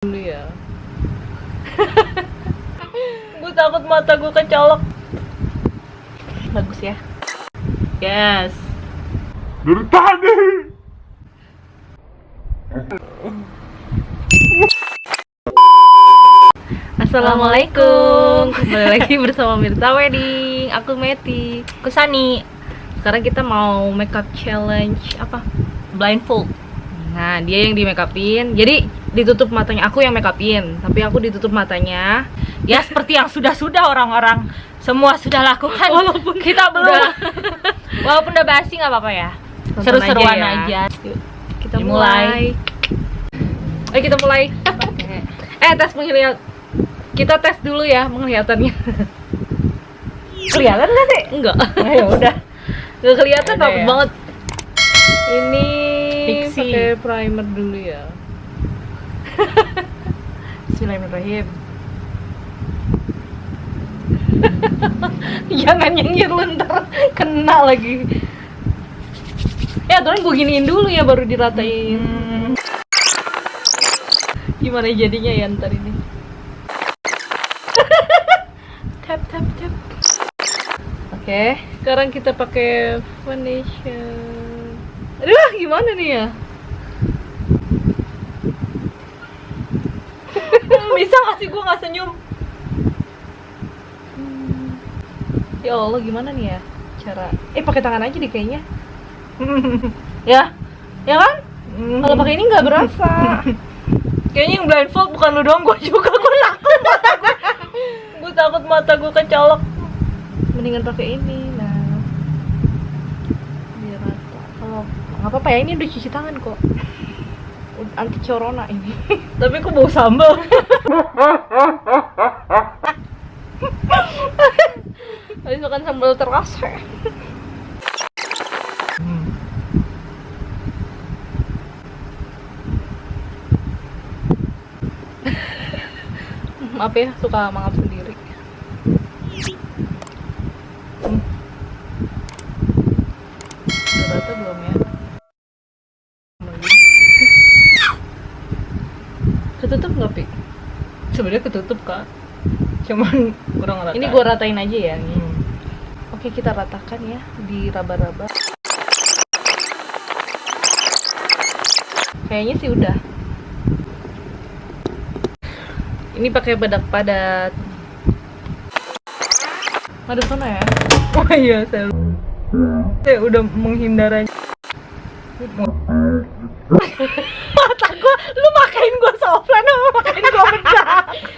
dulu ya. Gue takut mata gue kecolok. Bagus ya. Yes. Dari tadi. Assalamualaikum. Kembali lagi bersama Mirta Wedding. Aku Meti. Aku Sani. Sekarang kita mau makeup challenge Apa? Blindfold. Nah dia yang di make upin. Jadi ditutup matanya Aku yang make upin Tapi aku ditutup matanya Ya seperti yang sudah-sudah orang-orang semua sudah lakukan. Walaupun kita belum. udah- Walaupun udah basi nggak apa-apa ya. Seru-seruan ya. aja. Yuk, Kita mulai Ayo kita mulai Eh tes penglihatan Kita tes dulu ya penglihatannya Kelihatan nggak sih? Enggak Ya udah. Gak kelihatan ya? banget. Ini Fiksi. pakai primer dulu ya. Bismillahirrahmanirrahim. Jangan nyengir lu ntar kena lagi. Ya aturan gue giniin dulu ya baru diratain. Gimana jadinya ya ntar ini? tap tap tap. Oke, sekarang kita pakai foundation. Aduh, gimana nih ya? Bisa nggak sih gue nggak senyum? Ya Allah, gimana nih ya cara? Eh, pakai tangan aja deh kayaknya. ya, Ya kan? Hmm. Kalau pakai ini nggak berasa. kayaknya yang blindfold bukan lu doang, gue juga gue takut mata gue. gue takut mata gue kecolok. Mendingan pakai ini. Nah, biar rata. Kalau nggak apa-apa ya, ini udah cuci tangan kok. Anti corona ini. Tapi kok bau sambal? Habis makan sambal terasa. Maaf ya, suka mangap sendiri. Hmm. Rata belum ya? Ketutup nggak, Pi? Sebenarnya ketutup kak. Cuman kurang rata. Ini gua ratain aja ya. nih. Hmm. Oke, kita ratakan ya di raba-raba. Kayaknya sih udah. Ini pakai bedak padat. Ada sana ya? Oh iya, saya, saya udah menghindar aja. Mata gua, lu makain gua soflan apa makain gua bedak?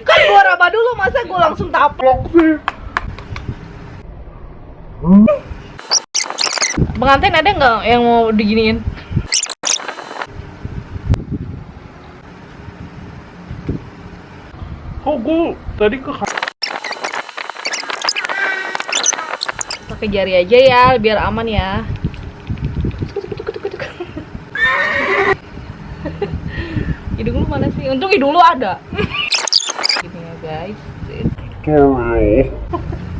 Kan gua raba dulu, masa gua langsung taplok? Blok sih. Pengantin ada nggak yang mau diginiin? Kok gue tadi ke Pakai jari aja ya, biar aman ya. Hidung lu mana sih? Untung hidung lu ada. Gini ya guys. tutorial.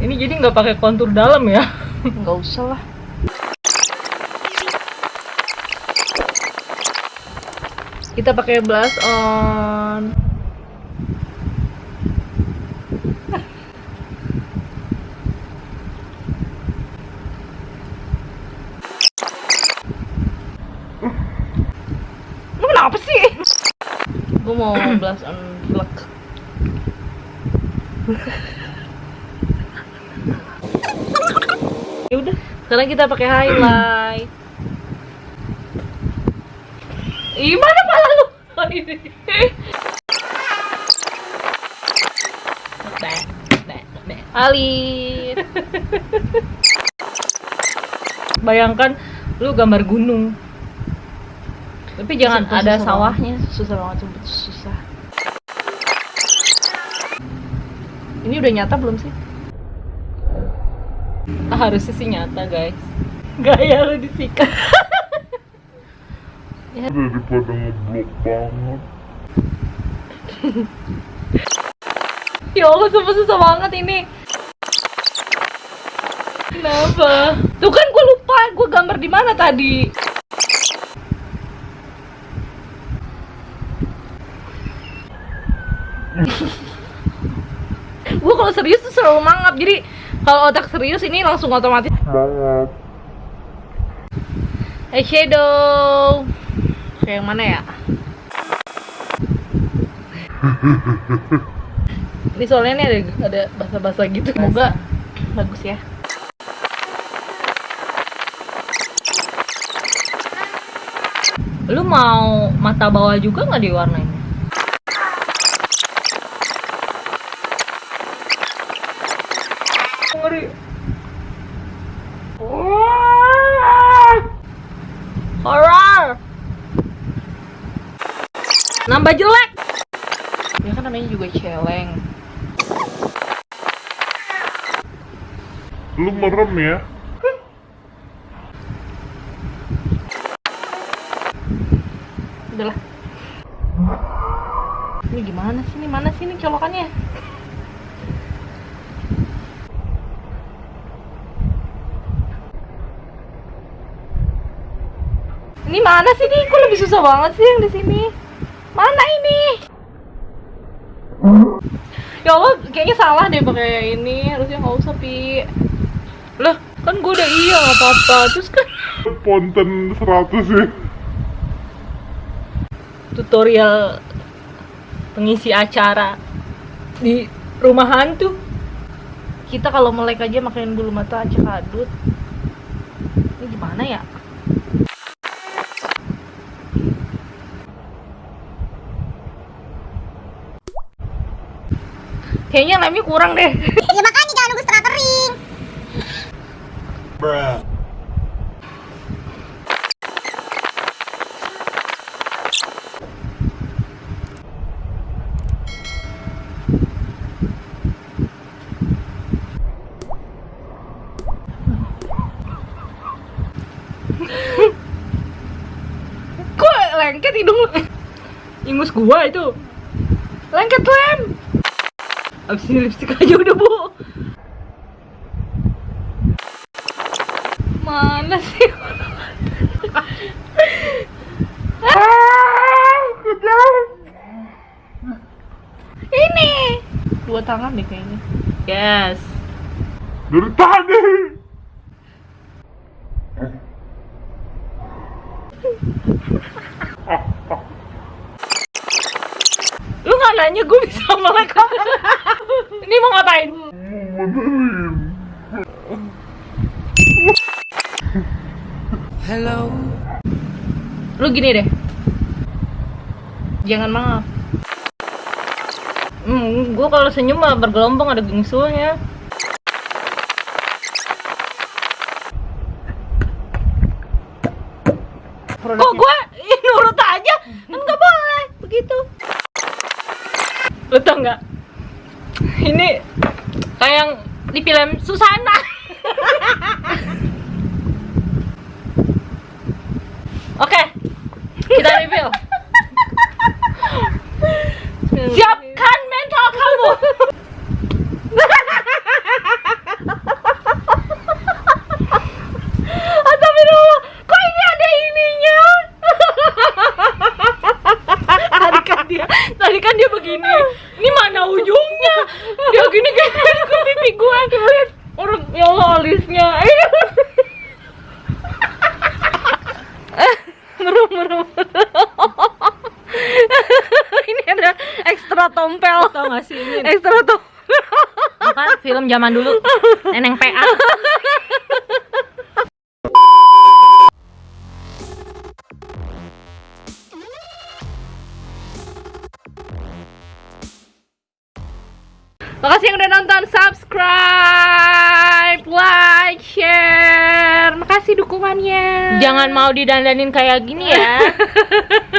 Ini jadi nggak pakai kontur dalam ya? Nggak usah lah. Kita pakai blush on. Lu kenapa sih? Gue mau blush on black. Ya udah, sekarang kita pakai highlight. Ih, mana pala lu? Alit. Bayangkan lu gambar gunung. Tapi jangan Susah- ada sawahnya. Susah banget, susah. Ini udah nyata belum sih? Ah, harusnya sih nyata, guys. Gaya lu disikat. Daripada ngeblok banget. Ya Allah, sumpah susah banget ini. Kenapa? Tuh kan gue lupa, gue gambar di mana tadi? gue kalau serius tuh selalu mangap jadi kalau otak serius ini langsung otomatis. Semangat. eyeshadow kayak yang mana ya? Ini soalnya nih ada ada basa-basa gitu. Semoga bagus ya. Lu mau mata bawah juga nggak diwarnain horror. Nambah jelek. Ya kan namanya juga celeng. Lu merem ya? udahlah. Ini gimana sih? Ini mana sih ini colokannya ini mana sih nih kok lebih susah banget sih yang di sini? Mana ini? Ya Allah kayaknya salah deh pakai ini. Harusnya nggak usah pi. Lah kan gue udah iya nggak apa-apa. Terus kan Ponten 100 sih. tutorial pengisi acara di rumah hantu. Kita kalau melek aja makain bulu mata aja kadut. Ini gimana ya kayaknya lemnya kurang deh. Ya makanya jangan nunggu setengah kering. kok lengket hidung lu? Ingus gua itu. Lengket lem abis ini lipstick aja udah bu. Mana sih? Ini. Dua tangan deh kayaknya. Yes. Dari tadi. lu nggak nanya gue bisa melek ini mau ngapain? Benerin. lu gini deh. Jangan maaf hmm, gue kalau senyum mah bergelombang ada bingsulnya kok gue ih, nurut aja kan nggak boleh begitu lu tau nggak ini kayak yang di film Susana Oke, kita review. Siapkan mental kamu. Astagfirullah, kok ini ada ininya? tadi kan dia, tadi kan dia begini. Ini mana ujungnya? Dia gini kayak ke pipi gue. Lihat, orang ya Allah alisnya. merem merem ini ada ekstra tompel. Tau gak sih ini? ekstra tompel Bukan film zaman dulu. Neneng PA makasih yang udah nonton. Subscribe like share. Makasih dukungannya. Jangan mau didandanin kayak gini ya